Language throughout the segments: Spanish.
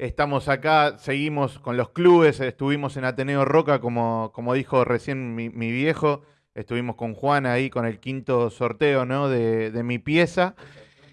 Estamos acá, seguimos con los clubes, estuvimos en Ateneo Roca, como, como dijo recién mi, mi viejo, estuvimos con Juan ahí con el quinto sorteo ¿no? de, de mi pieza.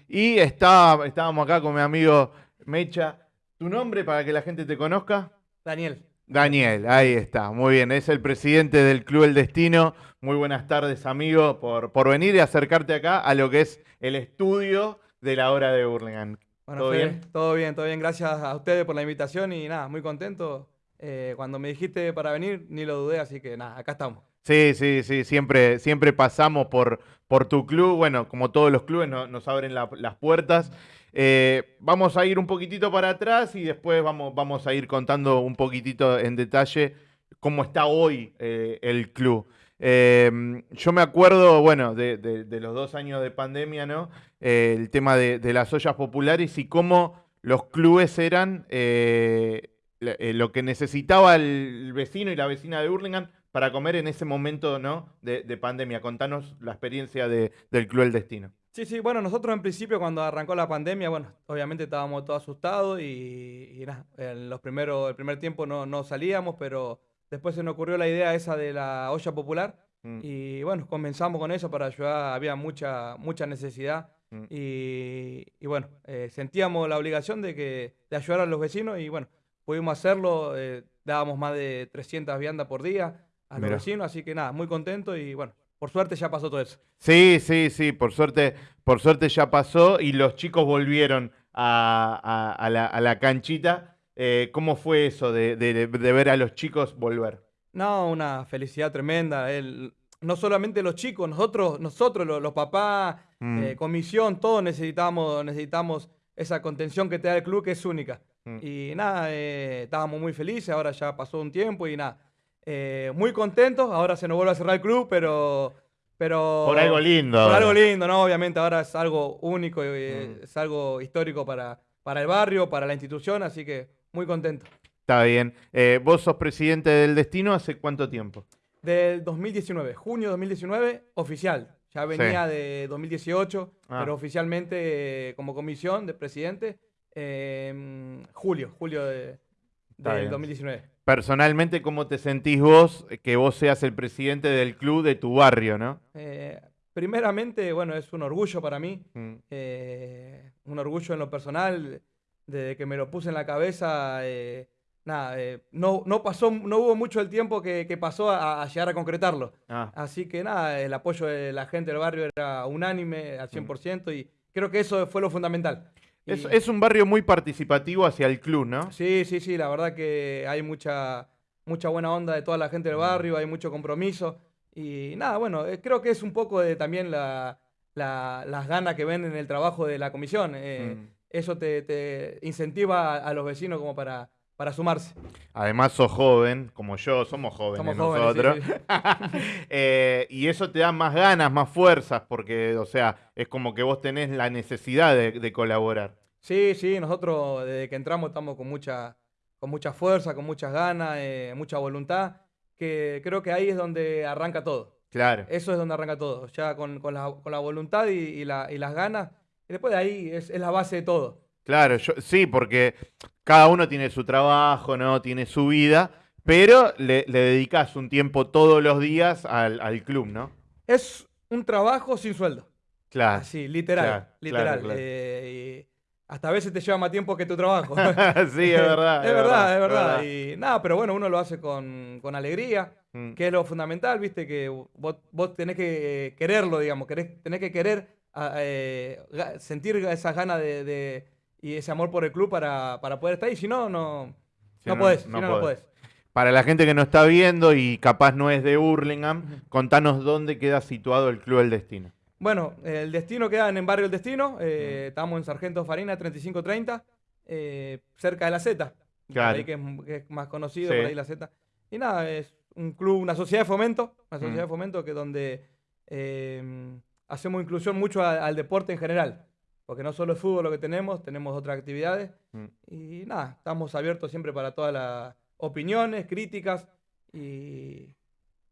Y está, estábamos acá con mi amigo Mecha. ¿Tu nombre para que la gente te conozca? Daniel. Daniel, ahí está, muy bien, es el presidente del Club El Destino. Muy buenas tardes, amigo, por, por venir y acercarte acá a lo que es el estudio de la hora de Burlingame. Bueno, ¿Todo Fede, bien? Todo bien, todo bien. Gracias a ustedes por la invitación y nada, muy contento. Eh, cuando me dijiste para venir, ni lo dudé, así que nada, acá estamos. Sí, sí, sí, siempre, siempre pasamos por, por tu club. Bueno, como todos los clubes no- nos abren la- las puertas. Eh, vamos a ir un poquitito para atrás y después vamos, vamos a ir contando un poquitito en detalle cómo está hoy eh, el club. Eh, yo me acuerdo, bueno, de, los dos años de pandemia, ¿no? Eh, el tema de, las ollas populares y cómo los clubes eran eh, eh, lo que necesitaba el vecino y la vecina de Hurlingham para comer en ese momento, ¿no? De, de pandemia. Contanos la experiencia de- del Club El Destino. Sí, sí, bueno, nosotros en principio cuando arrancó la pandemia, bueno, obviamente estábamos todos asustados y, y nada, en los primeros, el primer tiempo no, no salíamos, pero después se nos ocurrió la idea esa de la olla popular Mm, y bueno, comenzamos con eso para ayudar, había mucha, mucha necesidad mm. y, y bueno, eh, sentíamos la obligación de, que, de ayudar a los vecinos y bueno, pudimos hacerlo, eh, dábamos más de 300 viandas por día a los Mirá. vecinos, así que nada, muy contento y bueno, por suerte ya pasó todo eso. Sí, sí, sí, por suerte, por suerte ya pasó y los chicos volvieron a, a- a la, a la canchita. Eh, ¿cómo fue eso de, de- de ver a los chicos volver? No, una felicidad tremenda. El, no solamente los chicos, nosotros, nosotros los, los papás, Mm, eh, comisión, todos necesitamos, necesitamos esa contención que te da el club que es única. Mm. Y nada, eh, estábamos muy felices, ahora ya pasó un tiempo y nada. muy contentos, ahora se nos vuelve a cerrar el club, pero... pero por algo lindo. Por algo lindo, ¿no? Obviamente ahora es algo único, eh, Mm. es algo histórico para, para el barrio, para la institución, así que muy contento. Está bien. Eh, ¿Vos sos presidente del Destino hace cuánto tiempo? Del 2019, junio 2019, oficial. Ya venía de 2018, Ah. pero oficialmente eh, como comisión de presidente, eh, julio, julio de, del bien. 2019. Personalmente, ¿cómo te sentís vos que vos seas el presidente del club de tu barrio, no? Eh, primeramente, bueno, es un orgullo para mí, Mm, eh, un orgullo en lo personal, desde que me lo puse en la cabeza, eh, nada, eh, no, no pasó, no hubo mucho el tiempo que, que pasó a, a llegar a concretarlo. ah, Así que nada, el apoyo de la gente del barrio era unánime al Mm. 100% y creo que eso fue lo fundamental. Y- es, es un barrio muy participativo hacia el club, ¿no? Sí, sí, sí, la verdad que hay mucha, mucha buena onda de toda la gente del barrio, hay mucho compromiso y nada, bueno, eh, creo que es un poco de también la, la- las ganas que ven en el trabajo de la comisión. eh, Mm. Eso te, te incentiva a, a los vecinos como para, para sumarse. Además, sos joven, como yo, somos jóvenes Somos jóvenes, sí, nosotros. sí. Eh, y eso te da más ganas, más fuerzas, porque, o sea, es como que vos tenés la necesidad de, de colaborar. Sí, sí, nosotros desde que entramos estamos con mucha, con mucha fuerza, con muchas ganas, eh, mucha voluntad, que creo que ahí es donde arranca todo. Claro. Eso es donde arranca todo, ya con, con la, con la voluntad y, y la- y las ganas. Y después de ahí es, es la base de todo. Claro, yo, sí, porque cada uno tiene su trabajo, ¿no? Tiene su vida, pero le, le dedicas un tiempo todos los días al, al club, ¿no? Es un trabajo sin sueldo. Claro. Así, literal. claro, literal. claro, claro. Eh, y hasta a veces te lleva más tiempo que tu trabajo. sí, es verdad. es verdad, es verdad. Y nada, pero bueno, uno lo hace con, con alegría, Mm, que es lo fundamental, viste, que vos, vos tenés que quererlo, digamos, querés- tenés que querer a- eh, sentir esas ganas de, de- y ese amor por el club para, para poder estar ahí. Si no, no, Si no, no, podés, no si no, no podés. podés. Para la gente que no está viendo y capaz no es de Hurlingham, contanos dónde queda situado el Club del Destino. Bueno, el destino queda en el barrio El Destino. eh, Estamos en Sargento Farina 3530, eh, cerca de la Z. por Claro. ahí que es, que es más conocido, Sí. por ahí la Z. Y nada, es un club, una sociedad de fomento, una sociedad Mm. de fomento que donde eh, hacemos inclusión mucho a- al deporte en general. Porque no solo es fútbol lo que tenemos, tenemos otras actividades. Mm. Y nada, estamos abiertos siempre para todas las opiniones, críticas y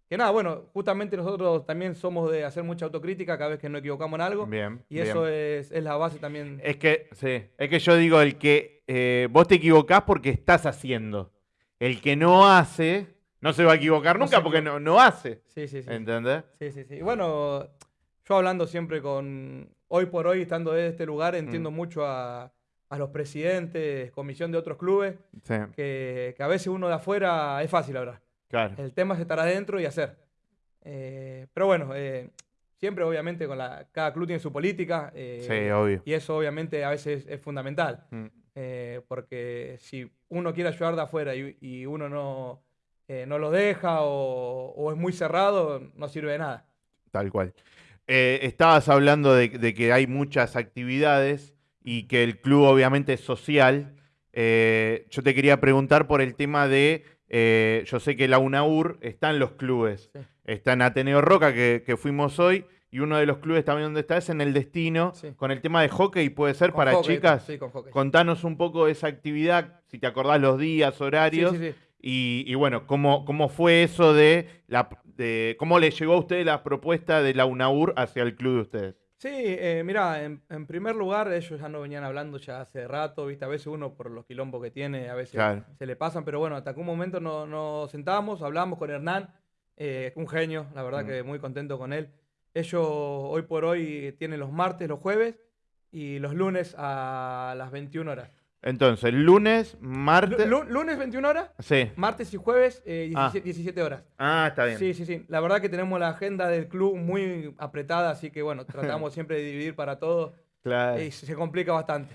que nada, bueno, justamente nosotros también somos de hacer mucha autocrítica cada vez que nos equivocamos en algo. Bien. Y eso es, es, la base también. Es que, sí, es que yo digo, el que eh, vos te equivocás porque estás haciendo. El que no hace, no se va a equivocar nunca porque no, no hace. Sí, sí, sí. ¿Entendés? Sí, sí, sí. Bueno, yo hablando siempre con, hoy por hoy, estando en este lugar, entiendo mm. mucho a, a, los presidentes, comisión de otros clubes, que, que, a veces uno de afuera es fácil hablar. Claro. El tema es estar adentro y hacer. Eh, pero bueno, eh, siempre obviamente con la, cada club tiene su política. Eh, sí, obvio. Y eso obviamente a veces es fundamental. Mm. porque si uno quiere ayudar de afuera y, uno no, no lo deja o, o, es muy cerrado, no sirve de nada. Tal cual. Estabas hablando de, de, que hay muchas actividades y que el club obviamente es social. yo te quería preguntar por el tema de eh, yo sé que la UNAUR está en los clubes. Está en Ateneo Roca, que, fuimos hoy, y uno de los clubes también donde está es en el Destino, con el tema de hockey, puede ser para chicas. Sí, con hockey. Contanos un poco de esa actividad, si te acordás los días, horarios. Y, y, bueno, ¿cómo, ¿cómo fue eso de, la, de. ¿Cómo le llegó a usted la propuesta de la UNAUR hacia el club de ustedes? Sí, eh, mira, en, primer lugar, ellos ya no venían hablando ya hace rato, ¿viste? A veces uno por los quilombos que tiene, a veces se le pasan, pero bueno, hasta que un momento nos no sentamos, hablamos con Hernán, eh, un genio, la verdad mm. que muy contento con él. Ellos hoy por hoy tienen los martes, los jueves y los lunes a las 21 horas. Entonces, lunes, martes. lunes 21 horas. Sí. Martes y jueves 17, eh, ah. horas. Ah, está bien. Sí, sí, sí. La verdad que tenemos la agenda del club muy apretada, así que bueno, tratamos siempre de dividir para todos. Claro. Y se complica bastante.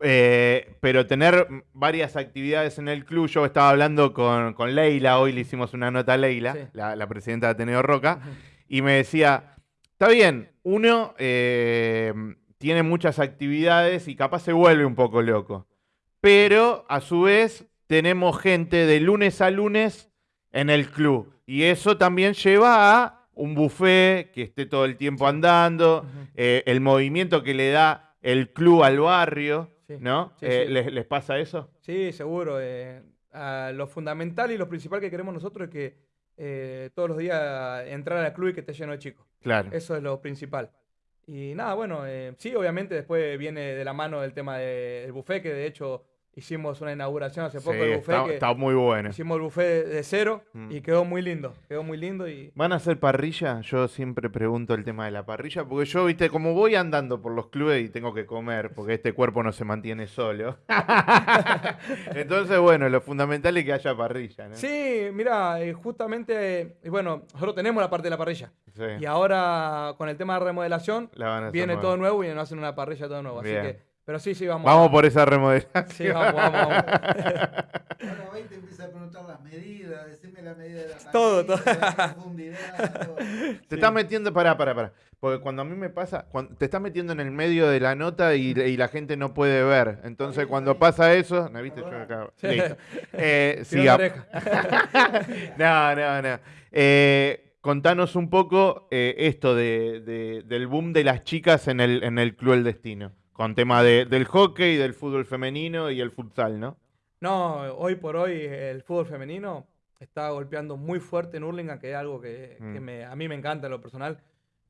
Eh, pero tener varias actividades en el club, yo estaba hablando con, Leila, hoy le hicimos una nota a Leila, la, presidenta de Ateneo Roca, y me decía, está bien, uno eh, tiene muchas actividades y capaz se vuelve un poco loco pero a su vez tenemos gente de lunes a lunes en el club. Y eso también lleva a un buffet que esté todo el tiempo andando, eh, el movimiento que le da el club al barrio, ¿no? Eh, ¿les, pasa eso? Sí, seguro. Eh, lo fundamental y lo principal que queremos nosotros es que todos los días entrar al club y que esté lleno de chicos. Claro. Eso es lo principal. Y nada, bueno, sí, obviamente después viene de la mano el tema del buffet, que de hecho Hicimos una inauguración hace poco del buffet. Está, muy bueno. Hicimos el buffet de cero mm. y quedó muy lindo. Quedó muy lindo y. ¿Van a hacer parrilla? Yo siempre pregunto el tema de la parrilla, porque yo, viste, como voy andando por los clubes y tengo que comer, porque este cuerpo no se mantiene solo. Entonces, bueno, lo fundamental es que haya parrilla, ¿no? Sí, mira, eh, justamente, bueno, nosotros tenemos la parte de la parrilla. Y ahora, con el tema de remodelación, viene todo nuevo y nos hacen una parrilla todo nuevo. Así que pero sí, sí, vamos. Vamos por esa remodelación. Sí, vamos, vamos, vamos. Ahora va y te empieza a preguntar las medidas, decime la medida de la Todo, todo. La profundidad, todo. Te estás metiendo, pará, pará, pará. Porque cuando a mí me pasa, cuando te estás metiendo en el medio de la nota y, y la gente no puede ver. Entonces, cuando pasa eso, ¿no viste? Yo acá. Eh, sí, no, no, no. Eh, contanos un poco eh, esto de, de, del boom de las chicas en el, en el Club El Destino. Con tema del hockey, del fútbol femenino y el futsal, ¿no? No, hoy por hoy el fútbol femenino está golpeando muy fuerte en Hurlingham, que es algo que, mm. a mí me encanta en lo personal.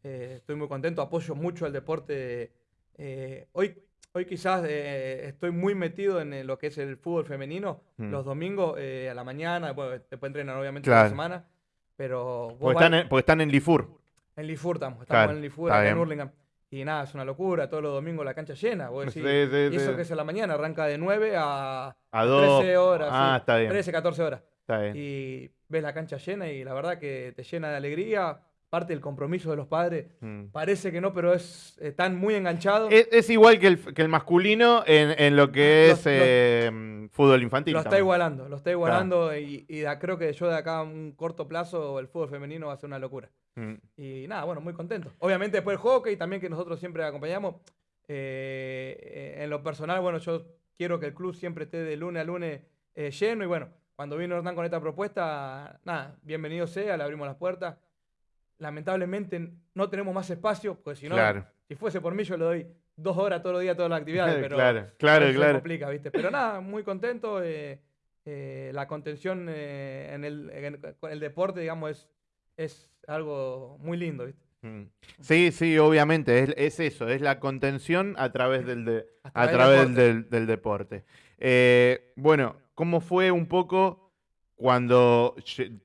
Eh, estoy muy contento, apoyo mucho al deporte. Eh, hoy, hoy quizás eh, estoy muy metido en lo que es el fútbol femenino. Mm. Los domingos a la mañana, después entrenar obviamente la semana. Pero porque, están en, porque están en Lifur. En Lifur estamos, estamos en Lifur, en Hurlingham. Y nada, es una locura, todos los domingos la cancha llena. y eso que es a la mañana, arranca de 9 a, a 13 horas. Ah, está bien. 13, 14 horas. Está bien. Y ves la cancha llena y la verdad que te llena de alegría. Parte del compromiso de los padres. Mm. Parece que no, pero es, están muy enganchados. Es, igual que el, que el masculino en, en, lo que es eh, fútbol infantil. Lo está igualando, lo está igualando y, y creo que yo de acá a un corto plazo el fútbol femenino va a ser una locura. Mm. Y nada, bueno, muy contento. Obviamente después el hockey también que nosotros siempre acompañamos. Eh, en lo personal, bueno, yo quiero que el club siempre esté de lunes a lunes eh, lleno y bueno, cuando vino Hernán con esta propuesta, nada, bienvenido sea, le abrimos las puertas. Lamentablemente no tenemos más espacio, pues si no, si fuese por mí yo le doy dos horas todos los días todas las actividades, pero claro, claro, claro. complica, ¿viste? Pero nada, muy contento. Eh, la contención en el, en el deporte, digamos, es es algo muy lindo, ¿viste? Mm. Sí, sí, obviamente, es, es eso, es la contención a través del, de- A a través del través deporte. del, del deporte. Eh, bueno, ¿cómo fue un poco cuando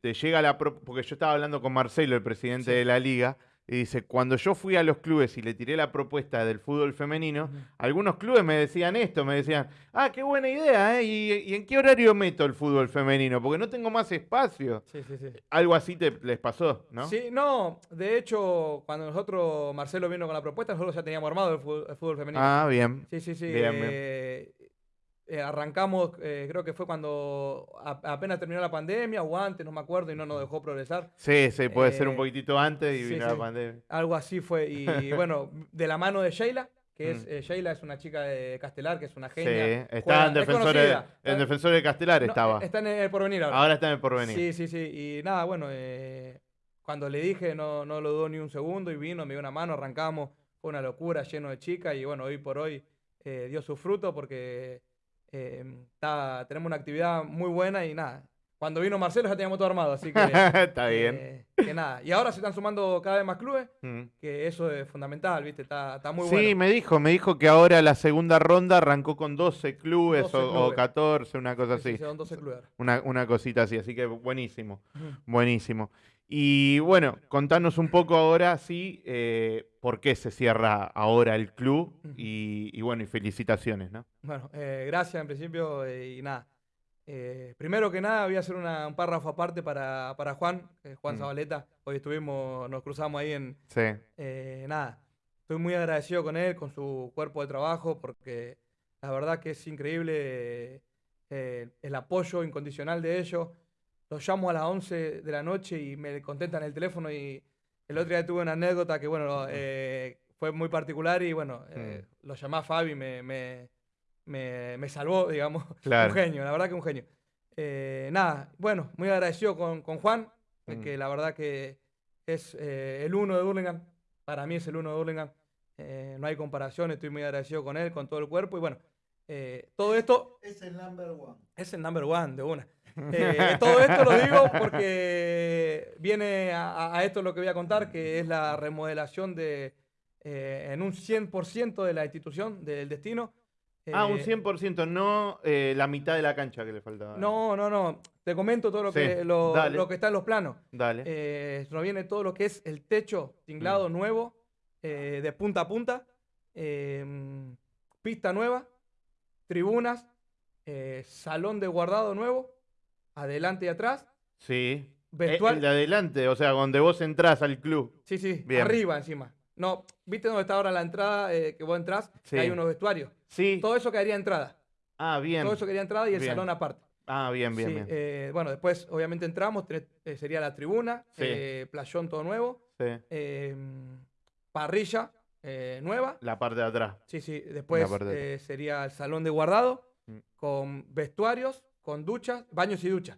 te llega la... pro- Porque yo estaba hablando con Marcelo, el presidente Sí. de la liga, y dice, cuando yo fui a los clubes y le tiré la propuesta del fútbol femenino, algunos clubes me decían esto, me decían, ah, qué buena idea, ¿eh? ¿Y, y en qué horario meto el fútbol femenino? Porque no tengo más espacio. Sí, sí, sí. Algo así te, les pasó, ¿no? Sí, no, de hecho, cuando nosotros, Marcelo vino con la propuesta, nosotros ya teníamos armado el fútbol, el fútbol femenino. Ah, bien. Sí, sí, sí. Bien, bien. Eh, arrancamos, eh, creo que fue cuando a- apenas terminó la pandemia o antes, no me acuerdo, y no nos dejó progresar. Sí, sí, puede ser un Eh, poquitito antes y sí, vino la sí. pandemia. Algo así fue. Y bueno, de la mano de Sheila, que es Mm. eh, Sheila es una chica de Castelar, que es una Sí, genia. está juega- en es Defensores, conocida, en está- Defensores de Castelar no, estaba. Está en el porvenir ahora. Ahora está en el porvenir. Sí, sí, sí. Y nada, bueno, eh, cuando le dije no, no lo dudó ni un segundo y vino, me dio una mano, arrancamos. Fue una locura, lleno de chicas y bueno, hoy por hoy eh, dio su fruto porque eh, tenemos una actividad muy buena y nada. Cuando vino Marcelo ya teníamos todo armado, así que... está bien. eh, que nada. Y ahora se están sumando cada vez más clubes, Mm. que eso es fundamental, ¿viste? Está, está muy sí, bueno. me dijo, me dijo que ahora la segunda ronda arrancó con 12 clubes 12 o, o clubes. 14, una cosa Sí, sí, así. sí, son 12 clubes. Una, una cosita así, así que buenísimo, buenísimo. Y bueno, contanos un poco ahora, sí, eh, por qué se cierra ahora el club y bueno, y felicitaciones, ¿no? Bueno, eh, gracias en principio eh, y nada. Eh, primero que nada voy a hacer una- un párrafo aparte para, para Juan, eh, Juan Mm. Zabaleta. Hoy estuvimos, nos cruzamos ahí en... Sí, eh, nada, estoy muy agradecido con él, con su cuerpo de trabajo, porque la verdad que es increíble eh, el apoyo incondicional de ellos. Los llamo a las 11 de la noche y me contestan el teléfono y el otro día tuve una anécdota que, bueno, eh, fue muy particular y, bueno, eh, lo llamé a Fabi y me, me, me, me salvó, digamos. Claro. Un genio, la verdad que un genio. Eh, nada, bueno, muy agradecido con, con Juan, Mm. que la verdad que es eh, el uno de Burlingame. Para mí es el uno de Burlingame. Eh, no hay comparación, estoy muy agradecido con él, con todo el cuerpo. Y bueno, eh, todo esto Es el number one. es el number one de una. Eh, todo esto lo digo porque viene a, a- a esto lo que voy a contar, que es la remodelación de eh, en un 100% de la institución, del destino. Ah, un Eh, 100%, no eh, la mitad de la cancha que le faltaba. No, no, no. Te comento todo lo, Sí, que, lo, que está en los planos. Dale. Eh, nos viene todo lo que es el techo tinglado Mm. nuevo, eh, de punta a punta, em, pista nueva, tribunas, eh, salón de guardado nuevo, adelante y atrás, sí. Eh, vestuario. el de adelante, o sea, donde vos entrás al club. Sí, sí, Bien. arriba encima. No, ¿viste dónde está ahora la entrada eh, que vos entrás? Que hay unos vestuarios. Sí. Todo eso quedaría entrada. Ah, bien. Todo eso quedaría entrada y el Bien. salón aparte. Ah, bien, bien, Sí, bien. eh, bueno, después obviamente entramos, tenés- eh, sería la tribuna, Sí. eh, playón todo nuevo, eh, parrilla nueva. La parte de atrás. Sí, sí, después de sería el salón de guardado Mm. con vestuarios, con duchas, baños y duchas.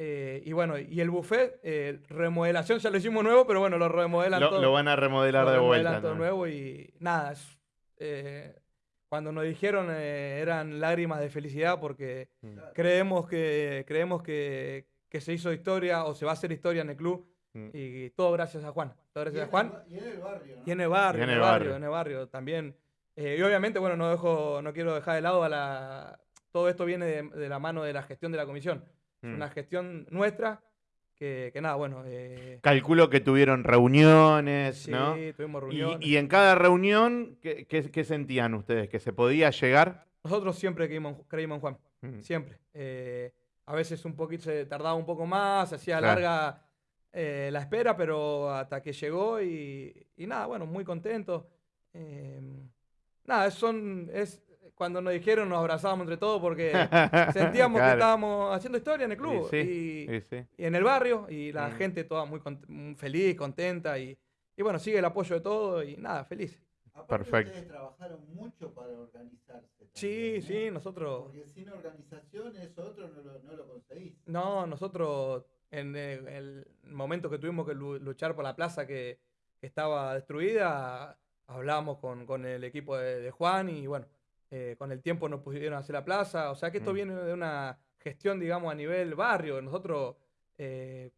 Eh, y bueno, y el buffet, eh, remodelación ya lo hicimos nuevo, pero bueno, lo remodelan Lo, todo. lo van a remodelar lo de remodelan vuelta. todo ¿no? nuevo y nada, es, eh, cuando nos dijeron eh, eran lágrimas de felicidad porque Mm. creemos que creemos que, que se hizo historia o se va a hacer historia en el club Mm. y todo gracias a Juan. Todo Y gracias a en Juan. el Y en el barrio, ¿no? Y en el barrio, Y en el barrio, barrio. en el barrio también. Eh, y obviamente, bueno, no dejo, no quiero dejar de lado a la. Todo esto viene de, de la mano de la gestión de la comisión. Es Mm. una gestión nuestra que, que nada, bueno. eh, Calculo que tuvieron reuniones, sí, ¿no? tuvimos Y, reuniones. y en cada reunión, ¿qué, qué- qué sentían ustedes? ¿Que se podía llegar? Nosotros siempre creímos, creímos en Juan, Mm. siempre. Eh, a veces un poquito se tardaba un poco más, se hacía Claro. larga eh, la espera, pero hasta que llegó y, y nada, bueno, muy contento. Eh, nada, son, es, cuando nos dijeron nos abrazábamos entre todos porque sentíamos que estábamos haciendo historia en el Y club sí, y, Sí, sí. y en el barrio y la Mm. gente toda muy, cont- muy feliz, contenta y, y bueno, sigue el apoyo de todo y nada, feliz. Aparte, Perfecto. Ustedes trabajaron mucho para organizarse. Sí, sí, nosotros... Porque sin organización eso otro no lo, no lo conseguís. No, nosotros en el, el momento que tuvimos que lu- luchar por la plaza que, que estaba destruida, hablamos con, con el equipo de, de Juan y bueno, eh, con el tiempo nos pudieron hacer la plaza. O sea que esto Mm. viene de una gestión, digamos, a nivel barrio. Nosotros, eh,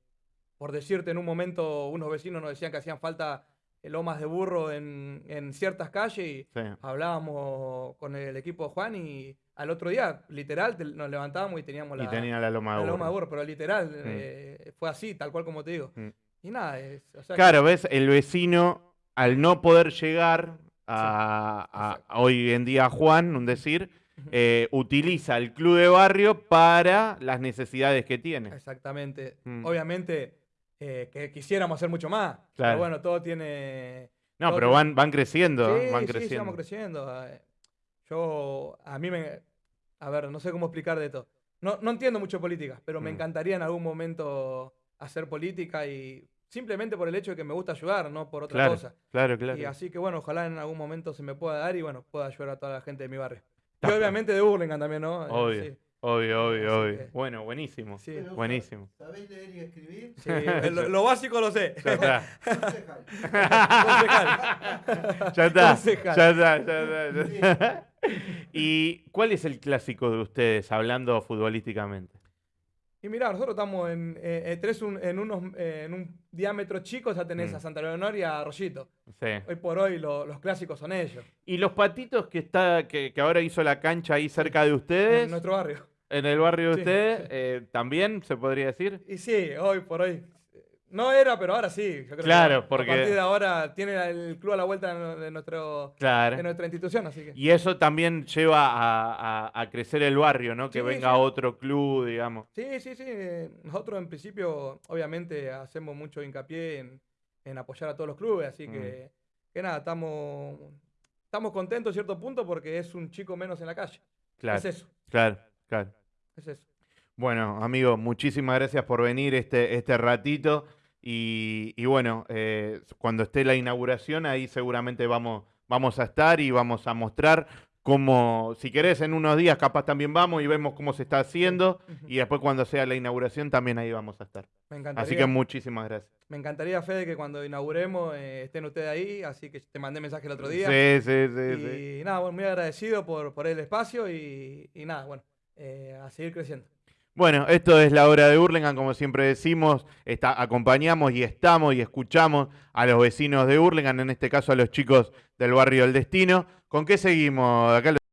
por decirte, en un momento unos vecinos nos decían que hacían falta eh, lomas de burro en, en ciertas calles y Sí. hablábamos con el equipo de Juan y al otro día, literal, te- nos levantábamos y teníamos la, Y tenía la loma de la loma de burro. pero literal, eh, fue así, tal cual como te digo. Mm. Y nada, es, o sea, Claro, ves, el vecino, al no poder llegar a, a- exacto. a hoy en día Juan, un decir, eh, utiliza el club de barrio para las necesidades que tiene. Exactamente. Mm. Obviamente eh, que quisiéramos hacer mucho más. Claro. Pero bueno, todo tiene. No, todo pero tiene- van, van creciendo, Sí, van sí, sí, creciendo. vamos creciendo. Eh, Yo, a mí me. A ver, no sé cómo explicar de esto. No, no entiendo mucho política, pero me Mm. encantaría en algún momento hacer política y simplemente por el hecho de que me gusta ayudar, no por otra Claro, cosa. claro, claro. Y así que bueno, ojalá en algún momento se me pueda dar y bueno, pueda ayudar a toda la gente de mi barrio. Está Y obviamente de Burlingame también, ¿no? Eh, Obvio, sí, obvio, obvio, Así obvio. que- Bueno, buenísimo. sí, Pero, buenísimo. ¿Sabéis leer y escribir? sí, lo, lo básico lo sé. Ya está. Concejal. Concejal. Ya está. Concejal. Ya está, ya está, ya está. ¿Y cuál es el clásico de ustedes, hablando futbolísticamente? Y mirá, nosotros estamos en, eh, eh, tenés un- en, unos, eh, en un diámetro chico, ya tenés Mm. a Santa Leonor y a Arroyito. Sí. Hoy por hoy lo- los clásicos son ellos, ¿Y los patitos que está que, que ahora hizo la cancha ahí cerca de ustedes? en nuestro barrio. En el barrio de Sí, ustedes, sí. eh, también se podría decir. Y sí, hoy por hoy. No era, pero ahora sí. Yo creo que Claro, a- porque- A partir de ahora tiene el club a la vuelta de, nuestro, Claro. de nuestra institución, así que. Y eso también lleva a, a- a crecer el barrio, ¿no? Que Sí, venga sí. otro club, digamos. Sí, sí, sí. Nosotros en principio, obviamente, hacemos mucho hincapié en, en apoyar a todos los clubes, así Mm. que, que nada, estamos, estamos contentos a cierto punto porque es un chico menos en la calle. Claro, Es eso, claro, claro. es eso. Bueno, amigo, muchísimas gracias por venir este, este ratito. Y, y bueno, eh, cuando esté la inauguración, ahí seguramente vamos, vamos a estar y vamos a mostrar cómo, si querés, en unos días capaz también vamos y vemos cómo se está haciendo. Y después cuando sea la inauguración también ahí vamos a estar. Me encantaría, Así que muchísimas gracias. me encantaría, Fede, que cuando inauguremos eh, estén ustedes ahí, así que te mandé mensaje el otro día. Sí, sí, sí, y sí. nada, bueno, muy agradecido por, por el espacio y, y nada, bueno, eh, a seguir creciendo. Bueno, esto es la hora de Hurlingham, como siempre decimos, acompañamos y estamos y escuchamos a los vecinos de Hurlingham, en este caso a los chicos del barrio del Destino. ¿Con qué seguimos? Acá